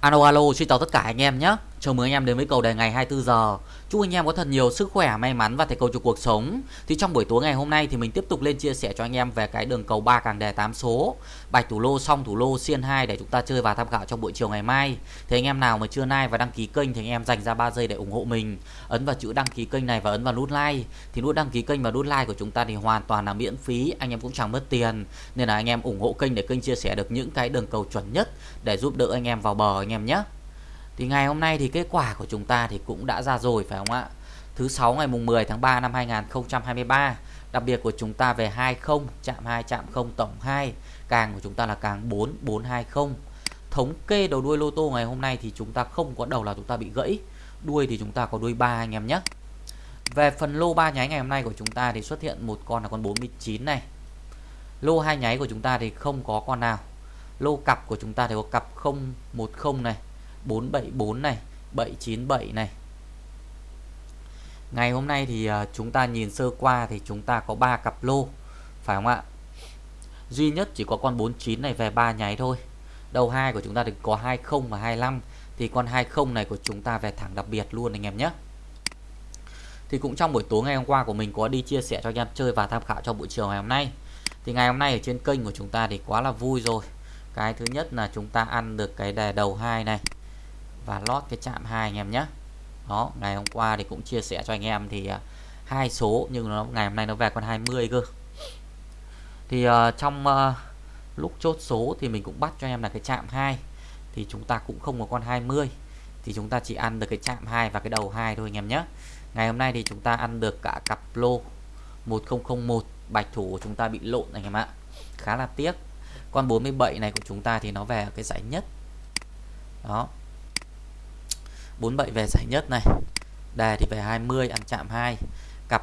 Alo alo, xin chào tất cả anh em nhé. Chào mừng anh em đến với cầu đề ngày 24 giờ. Chúc anh em có thật nhiều sức khỏe, may mắn và thành công trong cuộc sống. Thì trong buổi tối ngày hôm nay thì mình tiếp tục lên chia sẻ cho anh em về cái đường cầu ba càng đề 8 số, bạch thủ lô, song thủ lô, xiên 2 để chúng ta chơi và tham khảo trong buổi chiều ngày mai. Thì anh em nào mà chưa like và đăng ký kênh thì anh em dành ra 3 giây để ủng hộ mình. Ấn vào chữ đăng ký kênh này và ấn vào nút like. Thì nút đăng ký kênh và nút like của chúng ta thì hoàn toàn là miễn phí, anh em cũng chẳng mất tiền. Nên là anh em ủng hộ kênh để kênh chia sẻ được những cái đường cầu chuẩn nhất để giúp đỡ anh em vào bờ anh em nhé. Thì ngày hôm nay thì kết quả của chúng ta thì cũng đã ra rồi phải không ạ? Thứ sáu ngày mùng 10 tháng 3 năm 2023. Đặc biệt của chúng ta về 20 chạm 2 chạm 0 tổng 2, càng của chúng ta là càng 4 420. Thống kê đầu đuôi lô tô ngày hôm nay thì chúng ta không có đầu là chúng ta bị gãy, đuôi thì chúng ta có đuôi 3 anh em nhé. Về phần lô 3 nháy ngày hôm nay của chúng ta thì xuất hiện một con là con 49 này. Lô hai nháy của chúng ta thì không có con nào. Lô cặp của chúng ta thì có cặp 010 này, 474 này 797 này. Ngày hôm nay thì à, chúng ta nhìn sơ qua thì chúng ta có 3 cặp lô, Phải không ạ? Duy nhất chỉ có con 49 này về 3 nháy thôi. Đầu hai của chúng ta thì có 20 và 25 Thì con 20 này của chúng ta về thẳng đặc biệt luôn anh em nhé. Thì cũng trong buổi tối ngày hôm qua của mình có đi chia sẻ cho anh em chơi và tham khảo trong buổi chiều ngày hôm nay. Thì ngày hôm nay ở trên kênh của chúng ta thì quá là vui rồi. Cái thứ nhất là chúng ta ăn được cái đề đầu hai này và lót cái chạm hai anh em nhé. Đó ngày hôm qua thì cũng chia sẻ cho anh em thì à, hai số nhưng nó ngày hôm nay nó về con 20 cơ. Thì uh, trong uh, lúc chốt số thì mình cũng bắt cho em là cái chạm 2 thì chúng ta cũng không có con 20 thì chúng ta chỉ ăn được cái chạm 2 và cái đầu 2 thôi anh em nhé. Ngày hôm nay thì chúng ta ăn được cả cặp lô 1001 bạch thủ của chúng ta bị lộn anh em ạ. Khá là tiếc. Con 47 này của chúng ta thì nó về cái giải nhất. Đó. 47 về giải nhất này. Đề thì về 20 ăn chạm 2 cặp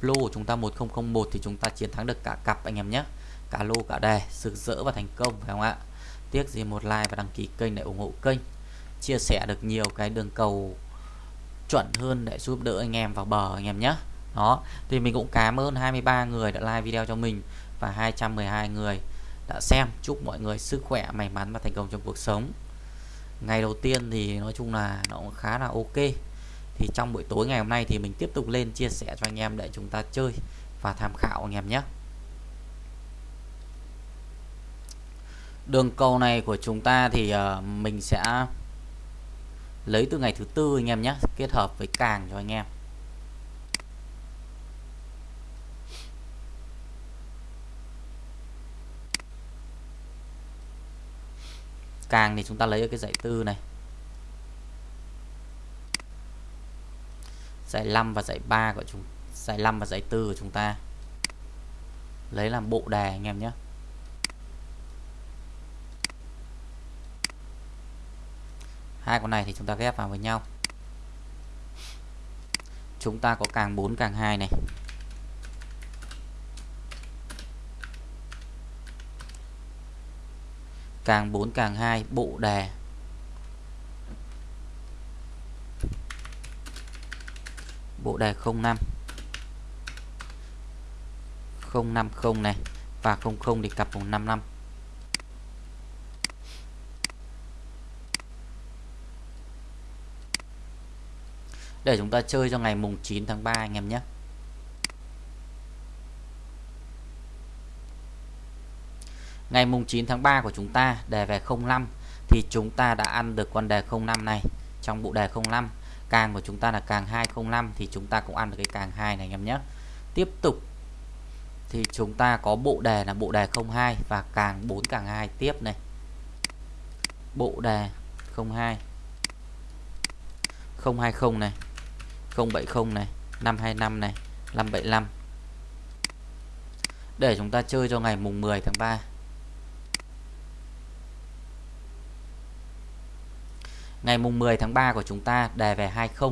lô của chúng ta 1001 thì chúng ta chiến thắng được cả cặp, anh em nhé. Cả lô, cả đề sực rỡ và thành công, phải không ạ? Tiếc gì một like và đăng ký kênh để ủng hộ kênh. Chia sẻ được nhiều cái đường cầu chuẩn hơn để giúp đỡ anh em vào bờ, anh em nhé. Đó, thì mình cũng cảm ơn 23 người đã like video cho mình và 212 người đã xem. Chúc mọi người sức khỏe, may mắn và thành công trong cuộc sống ngày đầu tiên thì nói chung là nó cũng khá là ok. Thì trong buổi tối ngày hôm nay thì mình tiếp tục lên chia sẻ cho anh em để chúng ta chơi và tham khảo anh em nhé. Đường cầu này của chúng ta thì ờ, mình sẽ lấy từ ngày thứ tư anh em nhé, kết hợp với càng cho anh em. Càng thì chúng ta lấy ở cái dãy tư này. Dãy 5 và dãy 3 của chúng dãy 5 và dãy 4 của chúng ta. Lấy làm bộ đề anh em nhé. Hai con này thì chúng ta ghép vào với nhau. Chúng ta có càng 4 càng 2 này. Càng 4 càng 2 bộ đề. Bộ đề 05 050 này, và 00 thì cặp vòng 55 để chúng ta chơi cho ngày mùng 9 tháng 3 anh em nhé. Ngày mùng 9 tháng 3 của chúng ta, đề về 05 thì chúng ta đã ăn được con đề 05 này. Trong bộ đề 05 càng của chúng ta là càng 205 thì chúng ta cũng ăn được cái càng 2 này anh em nhé. Tiếp tục, thì chúng ta có bộ đề là bộ đề 02 và càng 4 càng 2 tiếp này. Bộ đề 02 020 này 070 này 525 này 575 để chúng ta chơi cho ngày mùng 10 tháng 3 ngày mùng 10 tháng 3 của chúng ta đề về 20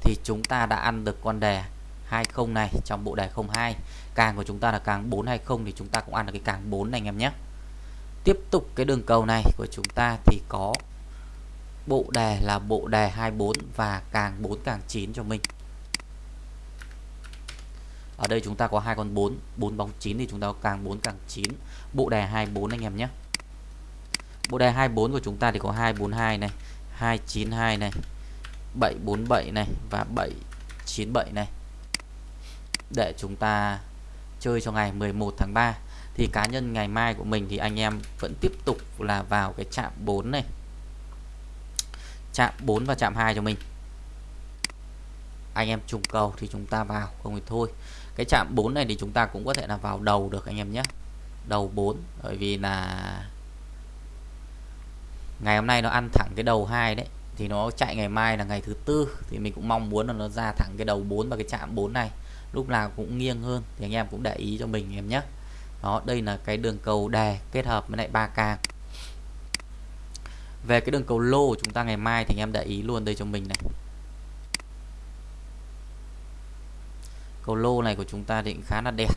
thì chúng ta đã ăn được con đề 20 này trong bộ đề 02 càng của chúng ta là càng 420 thì chúng ta cũng ăn được cái càng 4 này anh em nhé. Tiếp tục cái đường cầu này của chúng ta thì có bộ đề là bộ đề 24 và càng 4 càng 9 cho mình. Ở đây chúng ta có hai con 4 4 bóng 9 thì chúng ta có càng 4 càng 9 bộ đề 24 anh em nhé. Bộ đề 24 của chúng ta thì có 242 này. 292 này 747 này và 797 này. Để chúng ta chơi cho ngày 11 tháng 3 thì cá nhân ngày mai của mình thì anh em vẫn tiếp tục là vào cái chạm 4 này. Chạm 4 và chạm 2 cho mình. Anh em trùng cầu thì chúng ta vào không thì thôi. Cái chạm 4 này thì chúng ta cũng có thể là vào đầu được anh em nhé. Đầu 4 bởi vì là ngày hôm nay nó ăn thẳng cái đầu hai đấy, thì nó chạy ngày mai là ngày thứ tư, thì mình cũng mong muốn là nó ra thẳng cái đầu 4 và cái chạm 4 này. Lúc nào cũng nghiêng hơn, thì anh em cũng để ý cho mình em nhé. Đó, đây là cái đường cầu đề kết hợp với lại ba càng về cái đường cầu lô của chúng ta ngày mai thì anh em để ý luôn đây cho mình này. Cầu lô này của chúng ta thì khá là đẹp.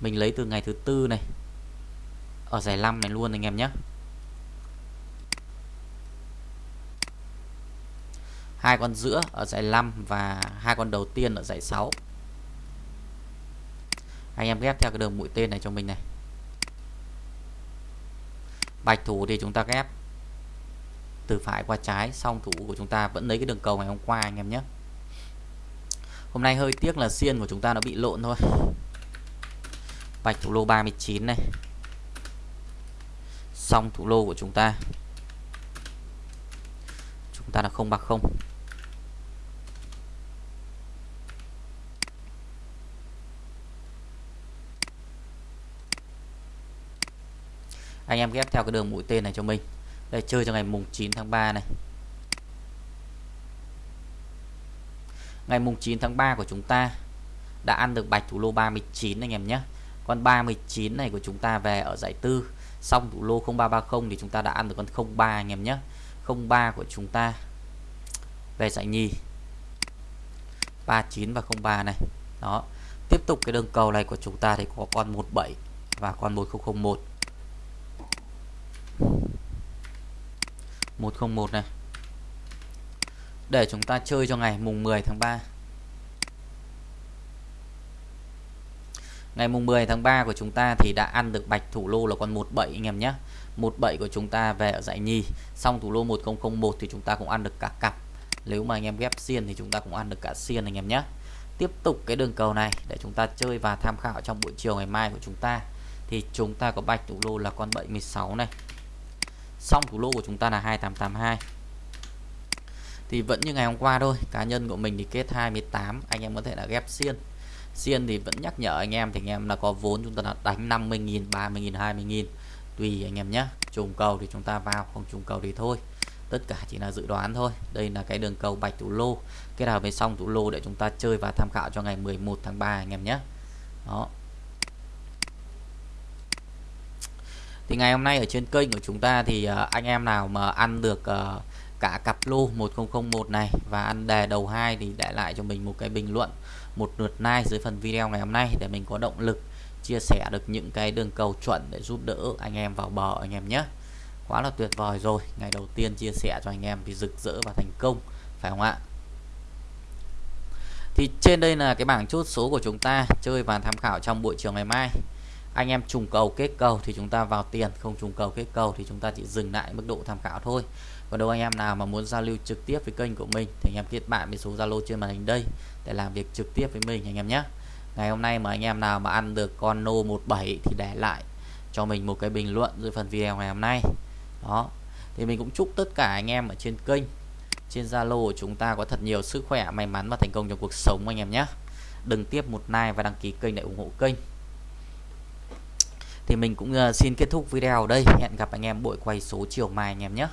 Mình lấy từ ngày thứ tư này ở giải 5 này luôn anh em nhé. Hai con giữa ở giải 5 và hai con đầu tiên ở giải 6 anh em ghép theo cái đường mũi tên này cho mình này. Bạch thủ thì chúng ta ghép. Từ phải qua trái xong thủ của chúng ta vẫn lấy cái đường cầu ngày hôm qua anh em nhé. Hôm nay hơi tiếc là xiên của chúng ta nó bị lộn thôi. Bạch thủ lô 39 này xong thủ lô của chúng ta. Chúng ta là không bạc không. Anh em ghép theo cái đường mũi tên này cho mình. Đây, chơi cho ngày mùng 9 tháng 3 này. Ngày mùng 9 tháng 3 của chúng ta đã ăn được bạch thủ lô 39 anh em nhé. Con 39 này của chúng ta về ở giải tư xong thủ lô 0330 thì chúng ta đã ăn được con 03 anh em nhé. 03 của chúng ta. Về giải nhì. 39 và 03 này. Đó. Tiếp tục cái đường cầu này của chúng ta thì có con 17 và con 1001 101 này. Để chúng ta chơi cho ngày mùng 10 tháng 3 ngày mùng 10 tháng 3 của chúng ta thì đã ăn được bạch thủ lô là con 17 anh em nhé. 17 của chúng ta về ở dãy nhì. Xong thủ lô 1001 thì chúng ta cũng ăn được cả cặp. Nếu mà anh em ghép xiên thì chúng ta cũng ăn được cả xiên, anh em nhé. Tiếp tục cái đường cầu này để chúng ta chơi và tham khảo trong buổi chiều ngày mai của chúng ta. Thì chúng ta có bạch thủ lô là con 76 này. Xong thủ lô của chúng ta là 2882 thì vẫn như ngày hôm qua thôi, cá nhân của mình thì kết 28 anh em có thể là ghép xiên xiên thì vẫn nhắc nhở anh em thì anh em là có vốn chúng ta là đánh 50.000 30.000 20.000 tùy anh em nhé, trùng cầu thì chúng ta vào, không trùng cầu thì thôi. Tất cả chỉ là dự đoán thôi. Đây là cái đường cầu bạch thủ lô. Kết hợp với xong thủ lô để chúng ta chơi và tham khảo cho ngày 11 tháng 3 anh em nhé. Đó. Thì ngày hôm nay ở trên kênh của chúng ta thì ờ, anh em nào mà ăn được ờ, cả cặp lô 1001 này. Và ăn đề đầu hai thì để lại cho mình một cái bình luận, một lượt like dưới phần video ngày hôm nay để mình có động lực chia sẻ được những cái đường cầu chuẩn để giúp đỡ anh em vào bờ anh em nhé. Quá là tuyệt vời rồi. Ngày đầu tiên chia sẻ cho anh em thì rực rỡ và thành công, phải không ạ? Thì trên đây là cái bảng chốt số của chúng ta. Chơi và tham khảo trong buổi chiều ngày mai anh em trùng cầu kết cầu thì chúng ta vào tiền, không trùng cầu kết cầu thì chúng ta chỉ dừng lại mức độ tham khảo thôi. Còn đâu anh em nào mà muốn giao lưu trực tiếp với kênh của mình thì anh em kết bạn với số Zalo trên màn hình đây để làm việc trực tiếp với mình anh em nhé. Ngày hôm nay mà anh em nào mà ăn được con nô 17 thì để lại cho mình một cái bình luận dưới phần video ngày hôm nay. Đó. Thì mình cũng chúc tất cả anh em ở trên kênh, trên Zalo của chúng ta có thật nhiều sức khỏe, may mắn và thành công trong cuộc sống anh em nhé. Đừng tiếp một like và đăng ký kênh để ủng hộ kênh thì mình cũng ờ, xin kết thúc video ở đây. Hẹn gặp anh em buổi quay số chiều mai anh em nhé.